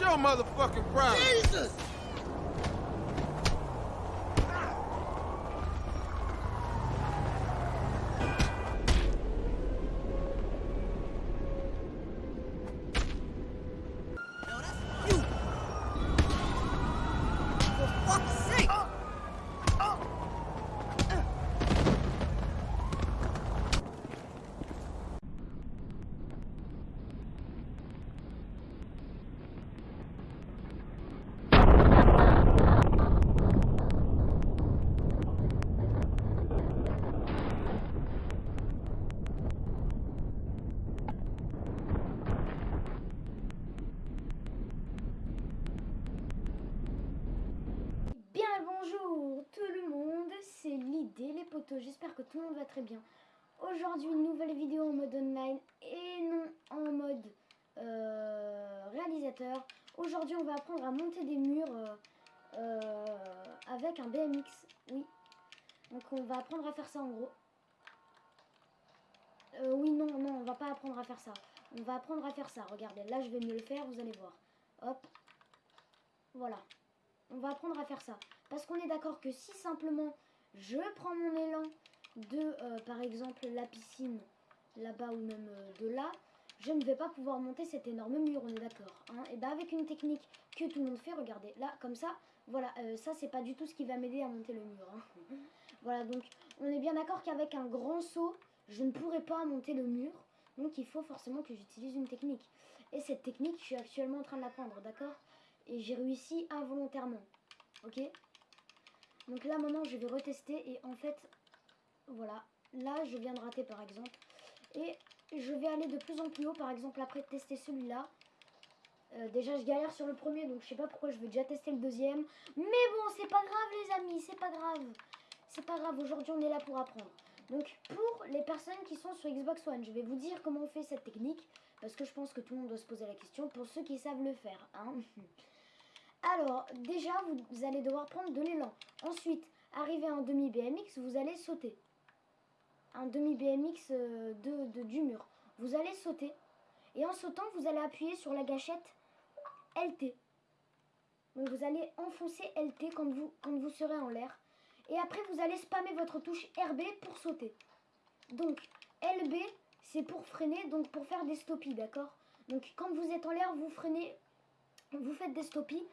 Your motherfucking problem. Jesus! Les potos, j'espère que tout le monde va très bien. Aujourd'hui une nouvelle vidéo en mode online et non en mode euh, réalisateur. Aujourd'hui on va apprendre à monter des murs euh, euh, avec un BMX, oui. Donc on va apprendre à faire ça en gros. Oui non non on va pas apprendre à faire ça. On va apprendre à faire ça, regardez là je vais mieux le faire, vous allez voir. Hop, voilà on va apprendre à faire ça. Parce qu'on est d'accord que si simplement je prends mon élan de, euh, par exemple, la piscine là-bas ou même euh, de là, je ne vais pas pouvoir monter cet énorme mur, on est d'accord. hein. et bien avec une technique que tout le monde fait, regardez, là, comme ça, voilà, euh, ça c'est pas du tout ce qui va m'aider à monter le mur. hein. voilà, donc on est bien d'accord qu'avec un grand saut, je ne pourrai pas monter le mur. Donc il faut forcément que j'utilise une technique. Et cette technique, je suis actuellement en train de l'apprendre, d'accord? Et j'ai réussi involontairement. Ok? Donc là maintenant je vais retester et en fait voilà, là je viens de rater par exemple et je vais aller de plus en plus haut par exemple après tester celui-là. Euh, déjà je galère sur le premier donc je sais pas pourquoi je vais déjà tester le deuxième. Mais bon c'est pas grave les amis, c'est pas grave. C'est pas grave, aujourd'hui on est là pour apprendre. Donc pour les personnes qui sont sur Xbox One, je vais vous dire comment on fait cette technique parce que je pense que tout le monde doit se poser la question pour ceux qui savent le faire. Hein Alors, déjà, vous, allez devoir prendre de l'élan. Ensuite, arrivé à un demi BMX, vous allez sauter. Un demi BMX euh, de, du mur. Vous allez sauter. Et en sautant, vous allez appuyer sur la gâchette LT. Vous allez enfoncer LT quand vous, quand vous serez en l'air. Et après, vous allez spammer votre touche RB pour sauter. Donc, LB, c'est pour freiner, donc pour faire des stoppies, d'accord? Donc, quand vous êtes en l'air, vous freinez, vous faites des stoppies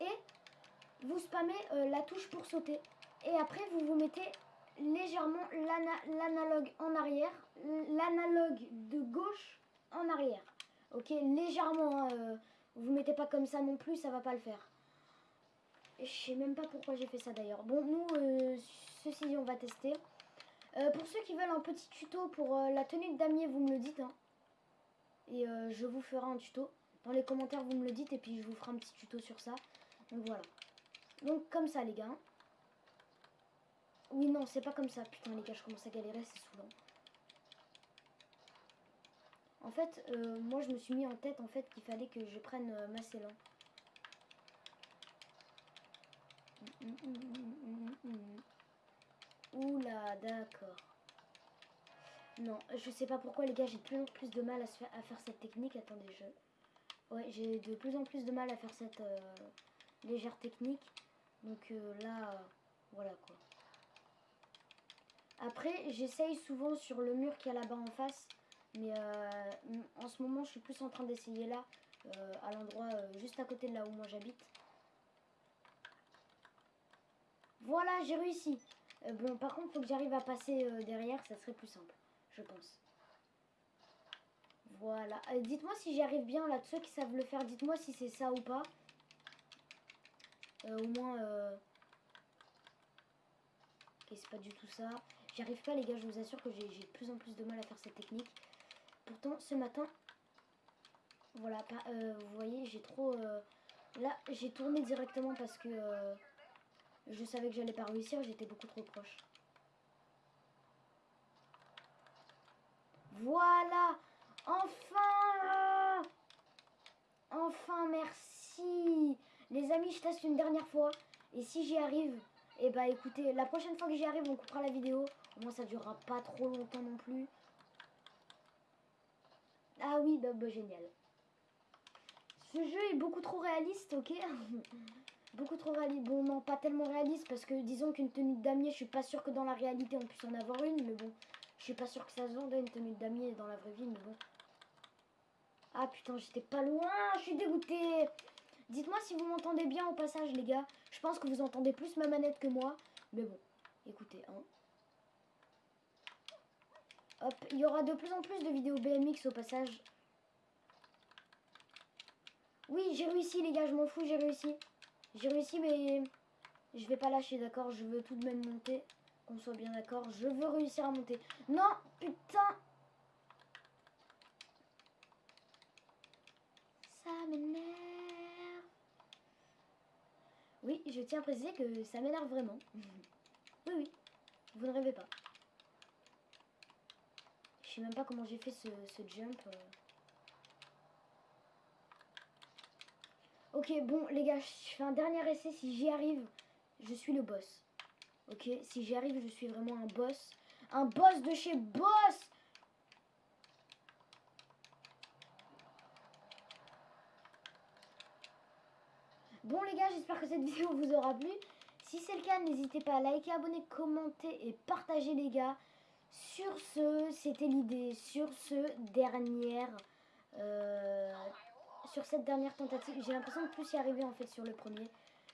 et vous spammez euh, la touche pour sauter. Et après, vous vous mettez légèrement l'ana- l'analogue en arrière, l'analogue de gauche en arrière. Ok, légèrement, hein, euh, vous mettez pas comme ça non plus, ça va pas le faire. Je sais même pas pourquoi j'ai fait ça d'ailleurs. Bon, nous, euh, ceci, on va tester. Euh, pour ceux qui veulent un petit tuto pour euh, la tenue de damier, vous me le dites. hein. Et je vous ferai un tuto. Dans les commentaires, vous me le dites et puis je vous ferai un petit tuto sur ça. Donc voilà. Donc comme ça, les gars. Oui, non, c'est pas comme ça. Putain, les gars, je commence à galérer, c'est saoulant. En fait, euh, moi, je me suis mis en tête en fait qu'il fallait que je prenne ma élan. Oula, d'accord. Non, je sais pas pourquoi les gars, j'ai de plus en plus de mal à, se faire, à faire cette technique. Attendez, je... Ouais, j'ai de plus en plus de mal à faire cette euh, légère technique. Donc euh, là, voilà quoi. Après, j'essaye souvent sur le mur qui est là-bas en face. Mais euh, en ce moment, je suis plus en train d'essayer là, euh, à l'endroit juste à côté de là où moi j'habite. Voilà, j'ai réussi. Bon, par contre, faut que j'arrive à passer derrière, ça serait plus simple, je pense. Voilà. Dites-moi si j'y arrive bien, là, de ceux qui savent le faire, dites-moi si c'est ça ou pas. Euh, au moins... Euh... Ok, c'est pas du tout ça. J'y arrive pas, les gars, je vous assure que j'ai de plus en plus de mal à faire cette technique. Pourtant, ce matin... Voilà, euh, vous voyez, j'ai trop... euh, Là, j'ai tourné directement parce que... euh, je savais que j'allais pas réussir, j'étais beaucoup trop proche. Voilà Enfin Enfin, merci Les amis, je teste une dernière fois. Et si j'y arrive, et bah écoutez, la prochaine fois que j'y arrive, on coupera la vidéo. Au moins, ça durera pas trop longtemps non plus. Ah oui, bah, bah, génial. Ce jeu est beaucoup trop réaliste, ok? Beaucoup trop réaliste. Bon, non, pas tellement réaliste parce que disons qu'une tenue de damier, je suis pas sûre que dans la réalité on puisse en avoir une, mais bon, je suis pas sûre que ça se vende une tenue de damier dans la vraie vie, mais bon. Ah putain, j'étais pas loin, je suis dégoûtée. Dites-moi si vous m'entendez bien au passage, les gars. Je pense que vous entendez plus ma manette que moi, mais bon, écoutez, hein. Hop, il y aura de plus en plus de vidéos BMX au passage. Oui, j'ai réussi, les gars, je m'en fous, j'ai réussi. J'ai réussi, mais je vais pas lâcher, d'accord? Je veux tout de même monter. Qu'on soit bien d'accord. Je veux réussir à monter. Non, putain Ça m'énerve. Oui, je tiens à préciser que ça m'énerve vraiment. oui, oui. Vous ne rêvez pas. Je sais même pas comment j'ai fait ce, ce jump. euh. Ok, bon, les gars, je fais un dernier essai. Si j'y arrive, je suis le boss. Ok, si j'y arrive, je suis vraiment un boss. Un boss de chez Boss Bon, les gars, j'espère que cette vidéo vous aura plu. Si c'est le cas, n'hésitez pas à liker, abonner, commenter et partager, les gars. Sur ce, c'était l'idée. Sur ce, dernière... euh, sur cette dernière tentative. J'ai l'impression de plus y arriver en fait sur le premier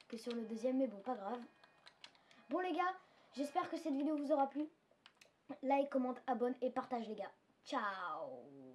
que sur le deuxième, mais bon, pas grave. Bon les gars, j'espère que cette vidéo vous aura plu. Like, commente, abonne et partage les gars. Ciao